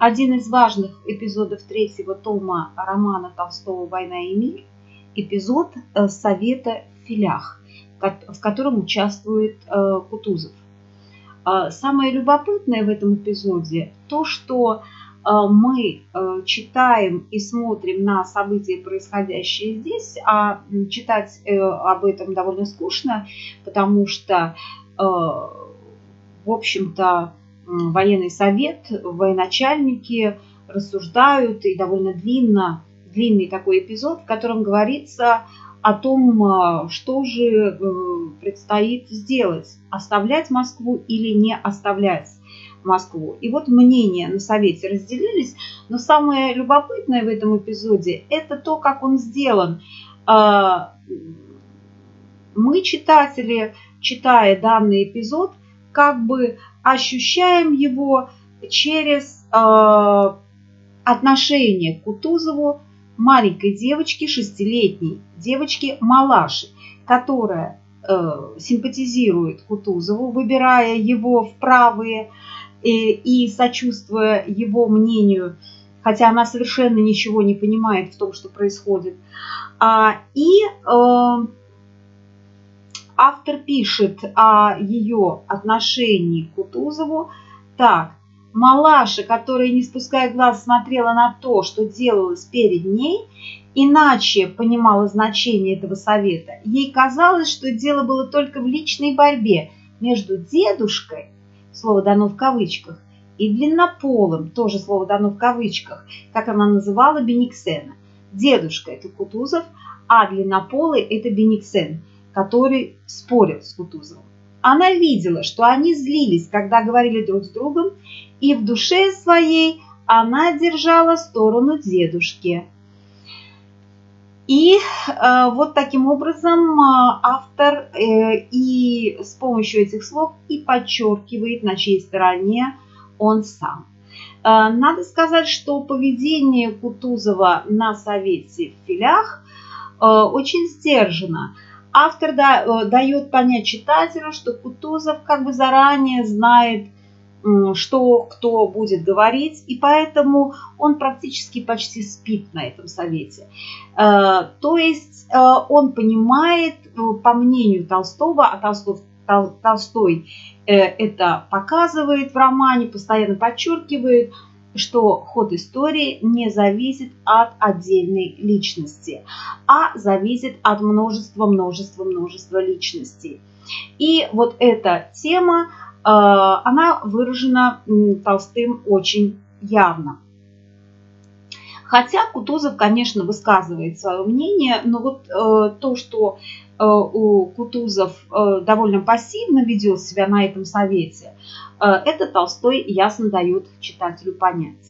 один из важных эпизодов третьего тома романа Толстого «Война и мир» – эпизод э, Совета в филях, в котором участвует э, Кутузов. А, самое любопытное в этом эпизоде то, что мы э, читаем и смотрим на события, происходящие здесь, а читать э, об этом довольно скучно, потому что, э, в общем-то, военный совет, военачальники рассуждают, и довольно длинно, длинный такой эпизод, в котором говорится о том, что же предстоит сделать, оставлять Москву или не оставлять. Москву. И вот мнения на совете разделились, но самое любопытное в этом эпизоде – это то, как он сделан. А, мы, читатели, читая данный эпизод, как бы ощущаем его через а, отношение к Кутузову маленькой девочки, шестилетней девочки Малаши, которая э, симпатизирует Кутузову, выбирая его в правые и, и сочувствуя его мнению, хотя она совершенно ничего не понимает в том, что происходит. А, и э, автор пишет о ее отношении к Кутузову так. Малаша, которая, не спуская глаз, смотрела на то, что делалось перед ней, иначе понимала значение этого совета. Ей казалось, что дело было только в личной борьбе между дедушкой слово дано в кавычках, и длиннополым, тоже слово дано в кавычках, как она называла Бениксена. Дедушка – это Кутузов, а длиннополый – это Бениксен, который спорил с Кутузовым. Она видела, что они злились, когда говорили друг с другом, и в душе своей она держала сторону дедушки – и э, вот таким образом э, автор э, и с помощью этих слов и подчеркивает, на чьей стороне он сам. Э, надо сказать, что поведение Кутузова на совете в филях э, очень сдержано. Автор да, э, дает понять читателю, что Кутузов как бы заранее знает, что кто будет говорить, и поэтому он практически почти спит на этом совете. Э, то есть э, он понимает, по мнению Толстого, а Толстов, Толстой это показывает в романе, постоянно подчеркивает, что ход истории не зависит от отдельной личности, а зависит от множества, множества, множества личностей. И вот эта тема а, она выражена Толстым очень явно. Хотя Кутузов, конечно, высказывает свое мнение, но вот э, то, что э, у Кутузов э, довольно пассивно ведет себя на этом совете, э, это Толстой ясно дает читателю понять.